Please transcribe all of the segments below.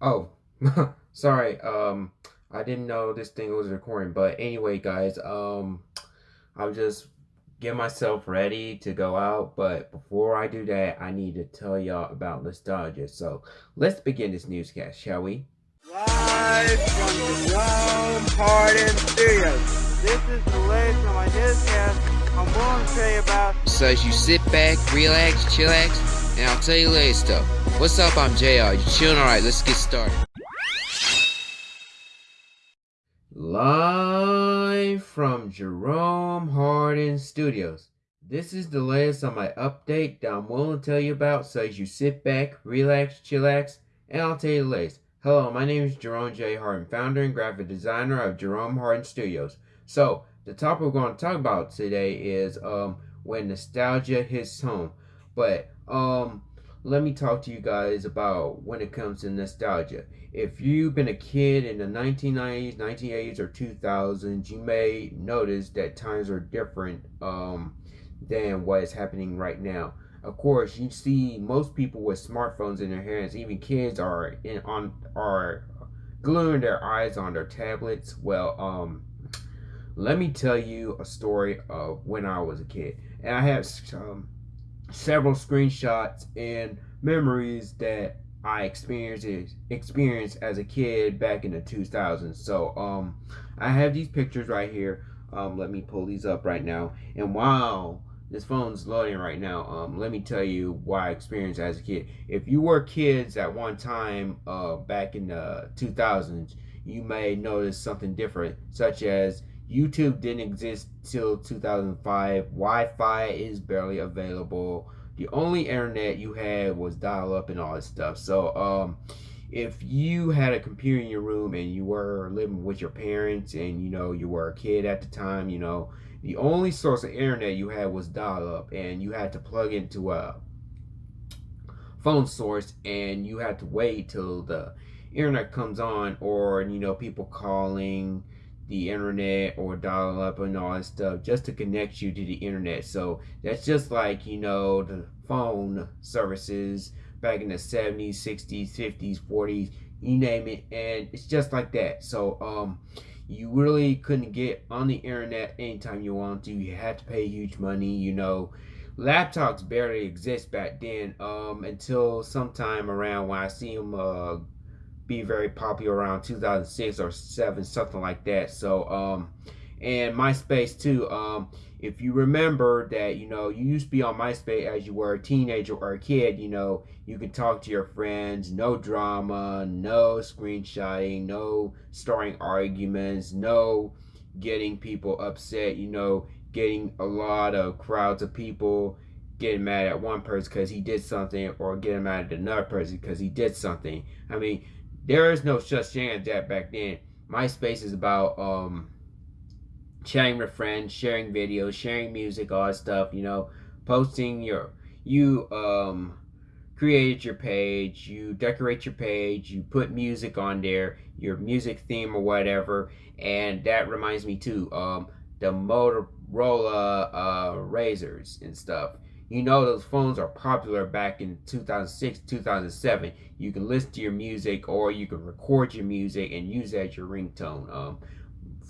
Oh, sorry. Um, I didn't know this thing was recording. But anyway, guys, um, I'm just getting myself ready to go out. But before I do that, I need to tell y'all about nostalgia. So let's begin this newscast, shall we? Live from the Jerome Hardin Studios. This is the latest on my newscast. I'm going to tell you about. So as you sit back, relax, chillax, and I'll tell you later stuff. What's up? I'm JR. You chilling? Alright, let's get started. Live from Jerome Hardin Studios. This is the latest on my update that I'm willing to tell you about, so as you sit back, relax, chillax, and I'll tell you the latest. Hello, my name is Jerome J. Hardin, founder and graphic designer of Jerome Hardin Studios. So, the topic we're going to talk about today is um, when nostalgia hits home. But um, let me talk to you guys about when it comes to nostalgia. If you've been a kid in the 1990s, 1980s, or 2000s, you may notice that times are different um, than what is happening right now. Of course, you see most people with smartphones in their hands. Even kids are in on are gluing their eyes on their tablets. Well, um, let me tell you a story of when I was a kid, and I have um, several screenshots and memories that I experienced experienced as a kid back in the 2000s. So um, I have these pictures right here. Um, let me pull these up right now. And wow, this phone's loading right now. Um, let me tell you why I experienced as a kid. If you were kids at one time uh, back in the 2000s, you may notice something different, such as YouTube didn't exist till 2005. Wi-Fi is barely available. The only internet you had was dial-up and all that stuff. So, um, if you had a computer in your room and you were living with your parents and you know you were a kid at the time, you know, the only source of internet you had was dial-up and you had to plug into a phone source and you had to wait till the internet comes on or you know people calling the internet or dial up and all that stuff just to connect you to the internet. So that's just like, you know, the phone services back in the 70s, 60s, 50s, 40s, you name it. And it's just like that. So, um, you really couldn't get on the internet anytime you want to. You had to pay huge money, you know. Laptops barely exist back then um, until sometime around when I see them uh, be very popular around 2006 or 7 something like that. So um and myspace too um if you remember that you know you used to be on myspace as you were a teenager or a kid you know you can talk to your friends no drama no screenshotting no starting arguments no getting people upset you know getting a lot of crowds of people getting mad at one person because he did something or getting mad at another person because he did something. I mean there is no such thing as that back then. MySpace is about um, chatting with friends, sharing videos, sharing music, all that stuff. You know, posting your you um created your page, you decorate your page, you put music on there, your music theme or whatever, and that reminds me too, um, the Motorola uh, Razrs and stuff. You know those phones are popular back in 2006, 2007. You can listen to your music or you can record your music and use that as your ringtone. Um,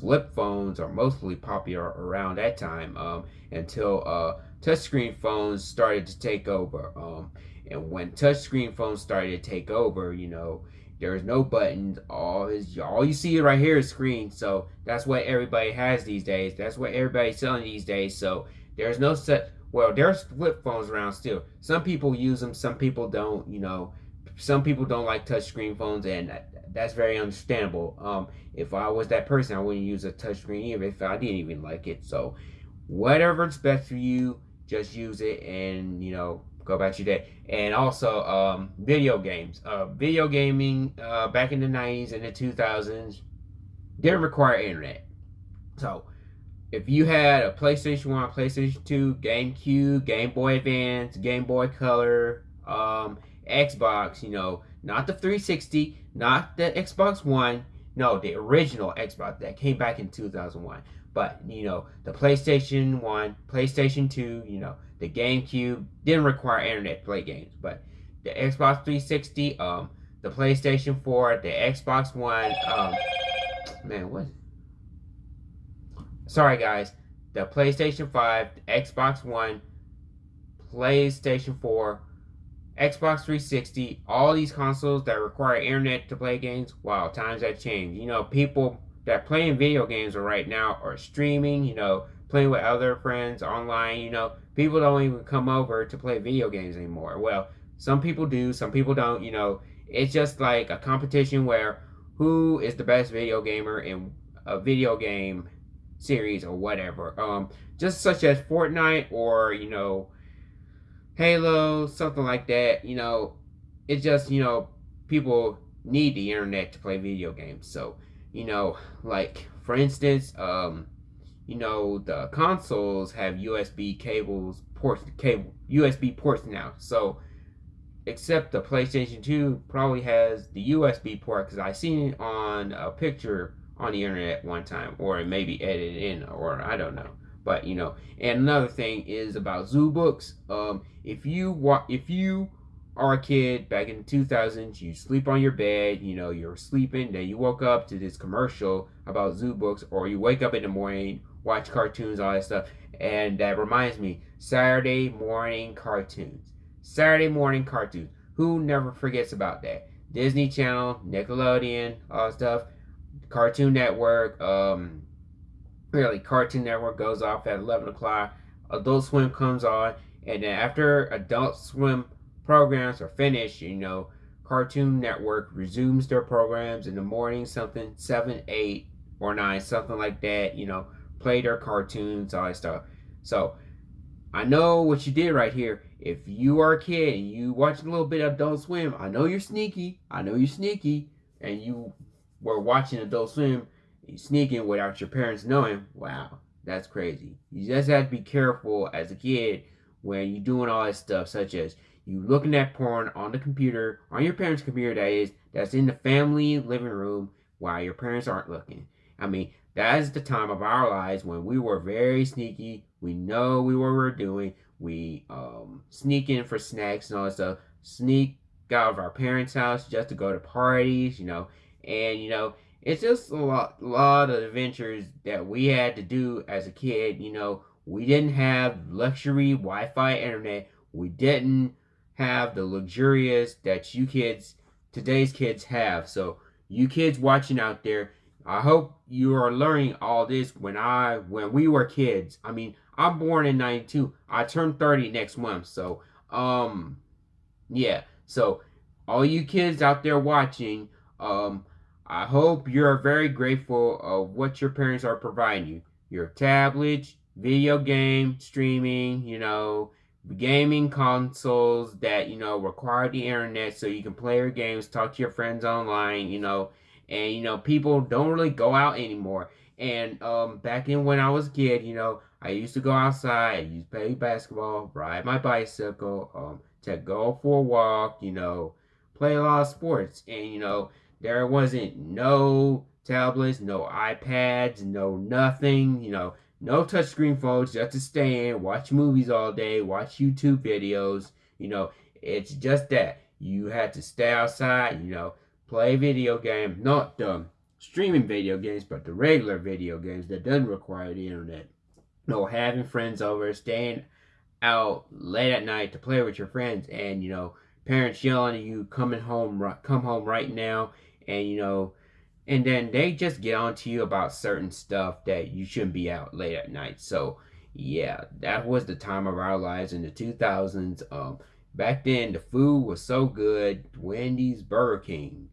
flip phones are mostly popular around that time um, until uh, touchscreen phones started to take over. Um, and when touchscreen phones started to take over, you know, there's no buttons. All is all you see right here is screen. So that's what everybody has these days. That's what everybody's selling these days. So there's no set well, there's flip phones around still. Some people use them, some people don't. You know, some people don't like touchscreen phones, and that's very understandable. Um, if I was that person, I wouldn't use a touchscreen even if I didn't even like it. So, whatever's best for you, just use it, and you know, go about your day. And also, um, video games. Uh, video gaming uh, back in the '90s and the 2000s didn't require internet. So if you had a PlayStation 1, PlayStation 2, GameCube, Game Boy Advance, Game Boy Color, um, Xbox, you know, not the 360, not the Xbox One, no, the original Xbox that came back in 2001. But, you know, the PlayStation 1, PlayStation 2, you know, the GameCube didn't require internet to play games. But the Xbox 360, um, the PlayStation 4, the Xbox One, um, man, what? Sorry, guys. The PlayStation 5, the Xbox One, PlayStation 4, Xbox 360, all these consoles that require internet to play games, wow, times have changed. You know, people that playing video games right now are streaming, you know, playing with other friends online, you know, people don't even come over to play video games anymore. Well, some people do, some people don't, you know, it's just like a competition where who is the best video gamer in a video game series or whatever. Um, just such as Fortnite or, you know, Halo, something like that, you know, it's just, you know, people need the internet to play video games. So, you know, like for instance, um, you know, the consoles have USB cables, ports, cable, USB ports now. So, except the PlayStation 2 probably has the USB port because I seen it on a picture on the internet one time, or it may be edited in, or I don't know. But you know, and another thing is about Zoobooks. Um, if you wa- if you are a kid back in the 2000s, you sleep on your bed, you know, you're sleeping, then you woke up to this commercial about Zoobooks, or you wake up in the morning, watch cartoons, all that stuff. And that reminds me, Saturday morning cartoons. Saturday morning cartoons. Who never forgets about that? Disney Channel, Nickelodeon, all that stuff, Cartoon Network, um, really, Cartoon Network goes off at 11 o'clock, Adult Swim comes on, and then after Adult Swim programs are finished, you know, Cartoon Network resumes their programs in the morning, something 7, 8, or 9, something like that, you know, play their cartoons, all that stuff. So, I know what you did right here. If you are a kid and you watch a little bit of Adult Swim, I know you're sneaky. I know you're sneaky. And you were watching Adult Swim, you sneaking without your parents knowing. Wow, that's crazy. You just have to be careful as a kid when you're doing all that stuff, such as you looking at porn on the computer, on your parents' computer, that is, that's in the family living room while your parents aren't looking. I mean, that is the time of our lives when we were very sneaky. We know we what we were doing. We um, sneak in for snacks and all that stuff. Sneak out of our parents' house just to go to parties, you know. And, you know, it's just a lot, lot of adventures that we had to do as a kid. You know, we didn't have luxury Wi-Fi internet. We didn't have the luxurious that you kids, today's kids have. So you kids watching out there, I hope you are learning all this when I, when we were kids. I mean, I'm born in 92. I turn 30 next month. So, um, yeah. So all you kids out there watching, um, I hope you're very grateful of what your parents are providing you. Your tablets, video game streaming, you know, gaming consoles that, you know, require the internet so you can play your games, talk to your friends online, you know, and, you know, people don't really go out anymore. And um, back in when I was a kid, you know, I used to go outside, I used to play basketball, ride my bicycle, um, to go for a walk, you know, play a lot of sports. And, you know, there wasn't no tablets, no iPads, no nothing, you know, no touchscreen phones, just to stay in, watch movies all day, watch YouTube videos. You know, it's just that. You had to stay outside, you know, play video games, not the streaming video games, but the regular video games that doesn't require the internet. No, having friends over, staying out late at night to play with your friends, and you know, parents yelling at you, coming home, come home right now, and you know, and then they just get on to you about certain stuff that you shouldn't be out late at night. So yeah, that was the time of our lives in the 2000s. Um, back then the food was so good. Wendy's, Burger King,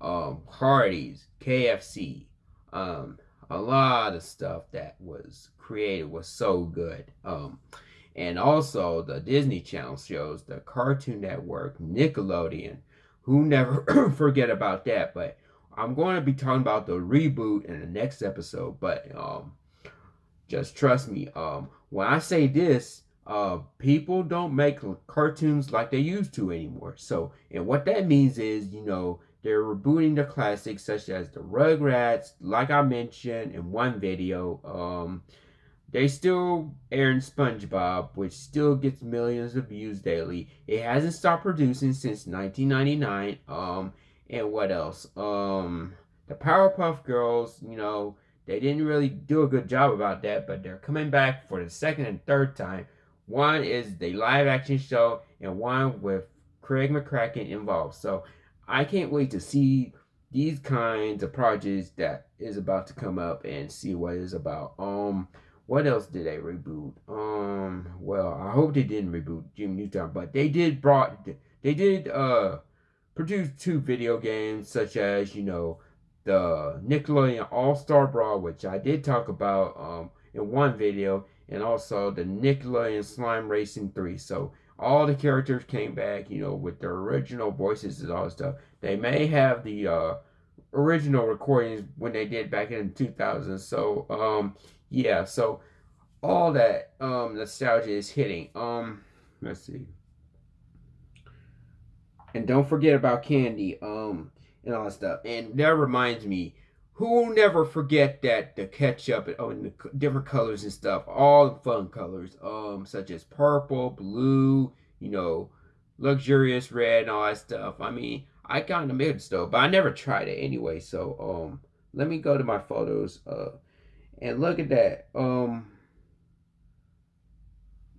um, Hardee's, KFC, um, a lot of stuff that was created was so good. Um, and also the Disney Channel shows, the Cartoon Network, Nickelodeon, who never forget about that. But I'm going to be talking about the reboot in the next episode. But um, just trust me. Um, when I say this, uh, people don't make cartoons like they used to anymore. So, and what that means is, you know, they're rebooting the classics such as the Rugrats, like I mentioned in one video. Um, they still airing SpongeBob, which still gets millions of views daily. It hasn't stopped producing since 1999. Um, and what else? Um, the Powerpuff Girls, you know, they didn't really do a good job about that, but they're coming back for the second and third time. One is the live action show, and one with Craig McCracken involved. So I can't wait to see these kinds of projects that is about to come up and see what it's about. Um, what else did they reboot? Um, well, I hope they didn't reboot Jimmy Neutron, but they did brought they did uh produce two video games such as you know the Nickelodeon All Star Brawl, which I did talk about um in one video, and also the Nickelodeon Slime Racing 3. So all the characters came back, you know, with their original voices and all that stuff. They may have the uh, original recordings when they did back in 2000. So, um, yeah, so all that um, nostalgia is hitting. Um, let's see. And don't forget about candy, um, and all that stuff. And that reminds me, who will never forget that the ketchup oh, and the different colors and stuff, all the fun colors, um, such as purple, blue, you know, luxurious red and all that stuff. I mean, I kind of made though, but I never tried it anyway. So, um, let me go to my photos, uh, and look at that. Um,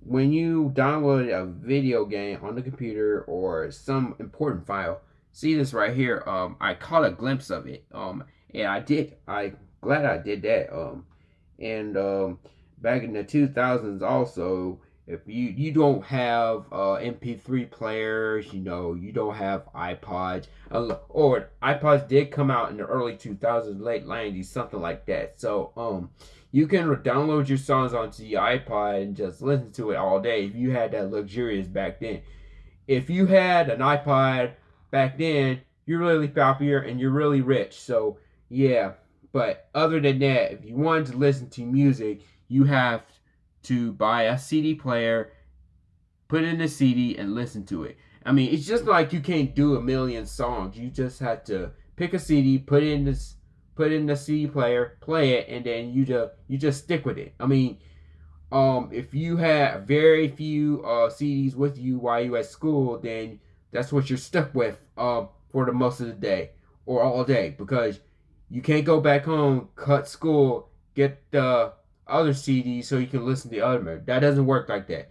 when you download a video game on the computer or some important file, see this right here. Um, I caught a glimpse of it. Um, and I did. I glad I did that. Um, and um, back in the 2000s, also, if you you don't have uh, MP3 players, you know, you don't have iPods, or iPods did come out in the early 2000s, late 90s, something like that. So, um, you can download your songs onto the iPod and just listen to it all day if you had that luxurious back then. If you had an iPod back then, you're really popular and you're really rich. So yeah, but other than that, if you wanted to listen to music, you have to buy a CD player, put in a CD, and listen to it. I mean, it's just like you can't do a million songs. You just have to pick a CD, put in this, put in the CD player, play it, and then you just you just stick with it. I mean, um, if you have very few uh, CDs with you while you at school, then that's what you're stuck with um, for the most of the day or all day because you can't go back home, cut school, get the other CDs so you can listen to the other. That doesn't work like that.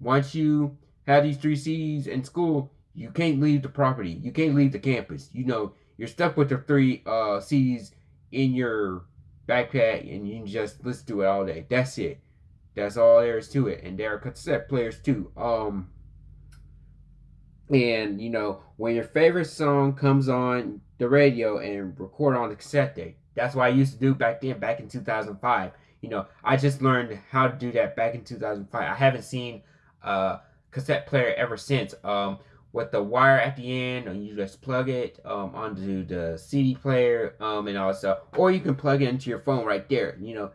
Once you have these three CDs in school, you can't leave the property. You can't leave the campus. You know, you're stuck with the three uh, CDs in your backpack and you can just listen to it all day. That's it. That's all there is to it. And there are cassette players too. Um, and you know, when your favorite song comes on the radio and record on the cassette tape. That's what I used to do back then, back in 2005. You know, I just learned how to do that back in 2005. I haven't seen a cassette player ever since. Um, with the wire at the end, and you just plug it um, onto the CD player, um, and also, or you can plug it into your phone right there. You know,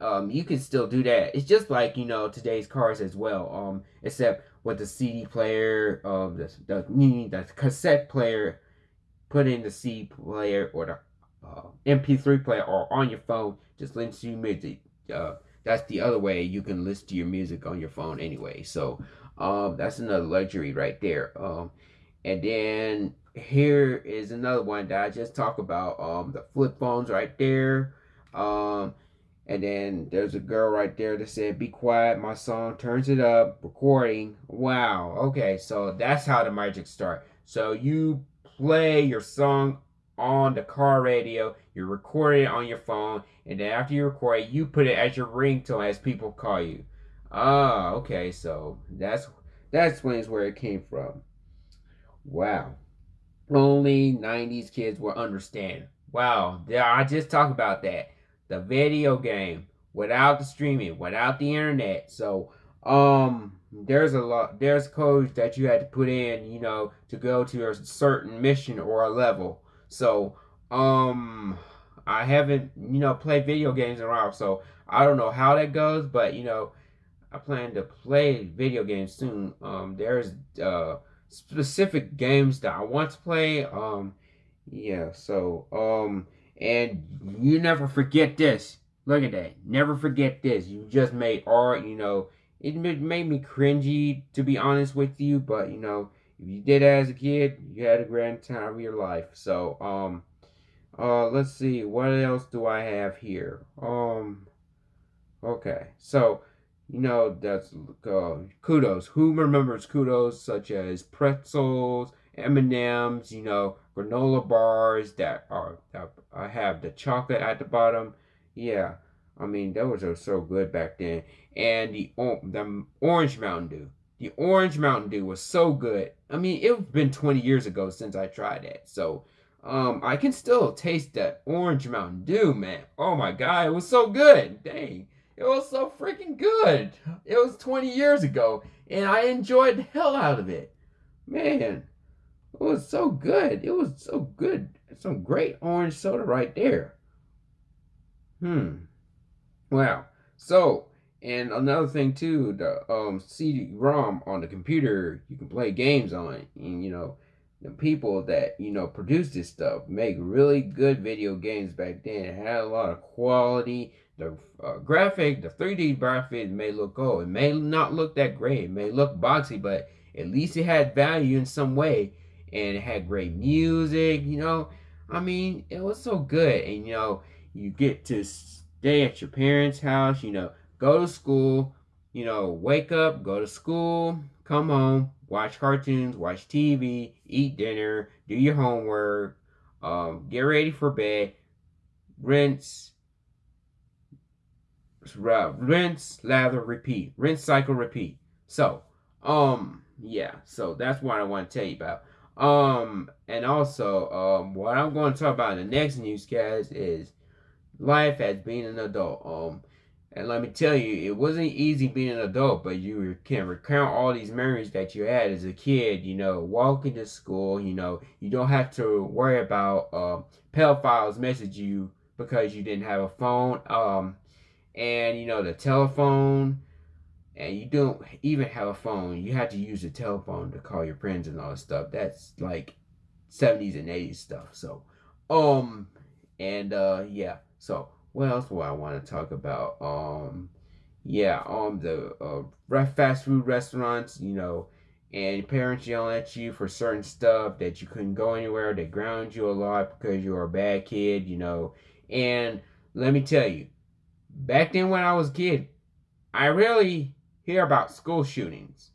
um, you can still do that. It's just like you know today's cars as well. Um, except with the CD player, um, the the, the cassette player put in the C player or the uh, MP3 player or on your phone, just listen to music. Uh, that's the other way you can listen to your music on your phone anyway. So um, that's another luxury right there. Um, and then here is another one that I just talked about. Um, the flip phones right there. Um, and then there's a girl right there that said, "Be quiet, my song turns it up, recording." Wow. Okay, so that's how the magic start. So you play your song on the car radio, you record it on your phone, and then after you record it, you put it as your ringtone as people call you. Ah, okay, so that's that explains where it came from. Wow. Only 90s kids will understand. Wow, I just talked about that. The video game without the streaming, without the internet. So, um, there's a lot there's codes that you had to put in you know to go to a certain mission or a level so um i haven't you know played video games in a while so i don't know how that goes but you know i plan to play video games soon. Um there's uh specific games that i want to play um yeah so um and you never forget this. Look at that. Never forget this. You just made art you know. It made me cringy to be honest with you but you know if you did as a kid, you had a grand time of your life. So, um, uh, let's see, what else do I have here? Um, okay, so, you know, that's uh, kudos. Who remembers kudos such as pretzels, M&Ms, you know, granola bars that are that have the chocolate at the bottom. Yeah, I mean, those are so good back then. And the, the orange Mountain Dew. The orange Mountain Dew was so good. I mean, it's been 20 years ago since I tried that. So, um, I can still taste that orange Mountain Dew, man. Oh my god, it was so good. Dang. It was so freaking good. It was 20 years ago, and I enjoyed the hell out of it. Man, it was so good. It was so good. Some great orange soda right there. Hmm. Wow. So, and another thing too, the um CD-ROM on the computer, you can play games on. And you know, the people that you know produce this stuff make really good video games back then. It had a lot of quality. The uh, graphic, the 3D graphics may look old. It may not look that great. It may look boxy, but at least it had value in some way. And it had great music, you know. I mean, it was so good. And, you know, you get to stay at your parents' house, you know, go to school, you know, wake up, go to school, come home, watch cartoons, watch TV, eat dinner, do your homework, um, get ready for bed, rinse, rinse, lather, repeat, rinse, cycle, repeat. So, um, yeah, so that's what I want to tell you about. Um, and also, um, what I'm going to talk about in the next newscast is life as being an adult. Um, and let me tell you, it wasn't easy being an adult, but you can recount all these memories that you had as a kid. You know, walking to school. You know, you don't have to worry about uh, pedophiles message you because you didn't have a phone. Um, and you know the telephone, and you don't even have a phone. You had to use the telephone to call your friends and all that stuff. That's like 70s and 80s stuff. So, um, and uh, yeah. So what else do I want to talk about? Um, yeah, um, the uh, fast food restaurants, you know, and parents yelling at you for certain stuff that you couldn't go anywhere. They ground you a lot because you were a bad kid, you know. And let me tell you, back then when I was a kid, I really hear about school shootings.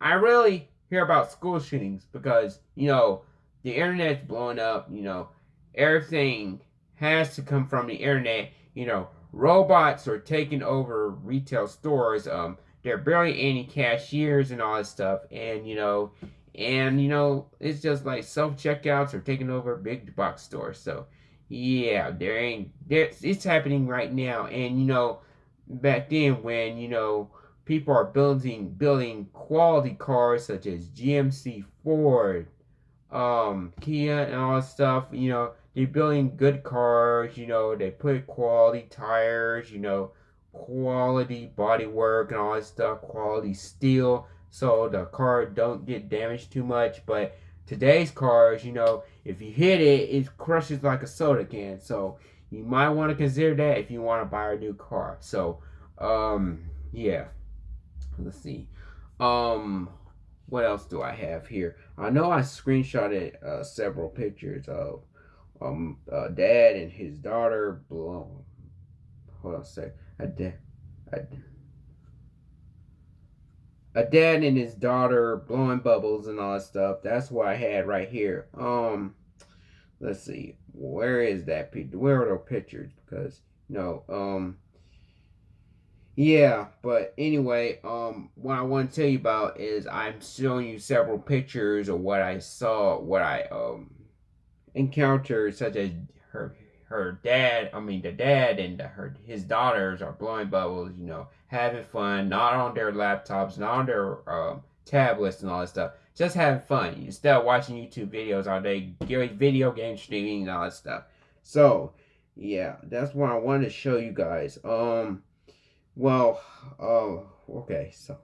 I really hear about school shootings because, you know, the internet's blowing up, you know, everything has to come from the internet. You know, robots are taking over retail stores. Um, there are barely any cashiers and all that stuff. And, you know, and, you know, it's just like self-checkouts are taking over big box stores. So, yeah, there ain't, there's, it's happening right now. And, you know, back then when, you know, people are building, building quality cars such as GMC, Ford, um, Kia and all that stuff, you know, they're building good cars, you know, they put quality tires, you know, quality bodywork and all that stuff, quality steel, so the car don't get damaged too much. But today's cars, you know, if you hit it, it crushes like a soda can. So you might want to consider that if you want to buy a new car. So, um, yeah. Let's see. Um, what else do I have here? I know I screenshotted uh, several pictures of um uh, dad and his daughter blown. Hold on a sec. A dad, a, a dad and his daughter blowing bubbles and all that stuff. That's what I had right here. Um, let's see. Where is that picture? Where are those pictures? Because you know, um, yeah. But anyway, um, what I want to tell you about is I'm showing you several pictures of what I saw, what I um encounters such as her her dad, I mean the dad and the, her his daughters are blowing bubbles, you know, having fun, not on their laptops, not on their um, tablets and all that stuff, just having fun instead of watching YouTube videos all day, video game streaming and all that stuff. So, yeah, that's what I wanted to show you guys. Um, well, oh, uh, okay, so,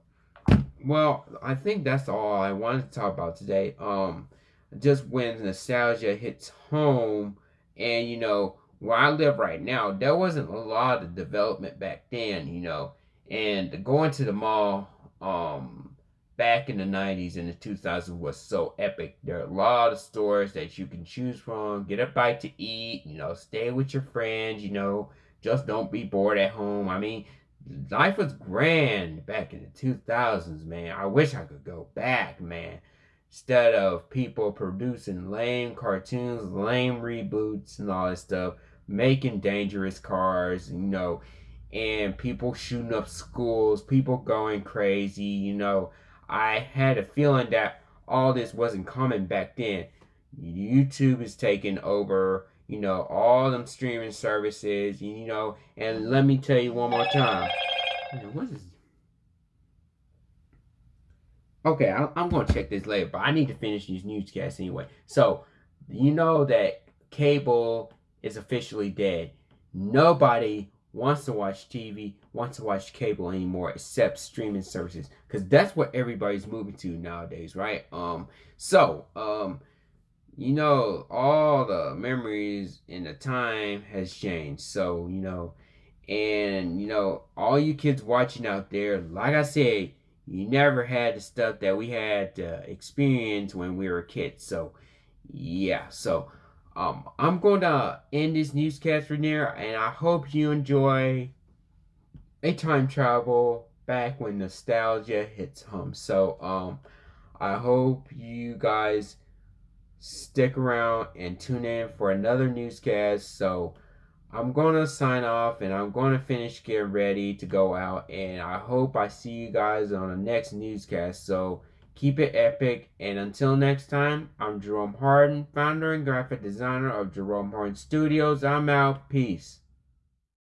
well, I think that's all I wanted to talk about today. Um, just when nostalgia hits home and you know where I live right now, there wasn't a lot of development back then, you know. And going to the mall, um, back in the 90s and the 2000s was so epic. There are a lot of stores that you can choose from, get a bite to eat, you know, stay with your friends, you know, just don't be bored at home. I mean, life was grand back in the 2000s, man. I wish I could go back, man. Instead of people producing lame cartoons, lame reboots, and all that stuff, making dangerous cars, you know, and people shooting up schools, people going crazy, you know. I had a feeling that all this wasn't coming back then. YouTube is taking over, you know, all them streaming services, you know, and let me tell you one more time. What is Okay, I, am going to check this later, but I need to finish these newscasts anyway. So, you know that cable is officially dead. Nobody wants to watch TV, wants to watch cable anymore except streaming services because that's what everybody's moving to nowadays, right? Um, so um, you know, all the memories and the time has changed. So you know, and you know, all you kids watching out there, like I said, you never had the stuff that we had to experience when we were kids. So yeah, so um, I'm going to end this newscast right there, and I hope you enjoy a time travel back when nostalgia hits home. So, um, I hope you guys stick around and tune in for another newscast. So, I'm going to sign off and I'm going to finish getting ready to go out. And I hope I see you guys on the next newscast. So, Keep it epic, and until next time, I'm Jerome Hardin, founder and graphic designer of Jerome Hardin Studios. I'm out. Peace.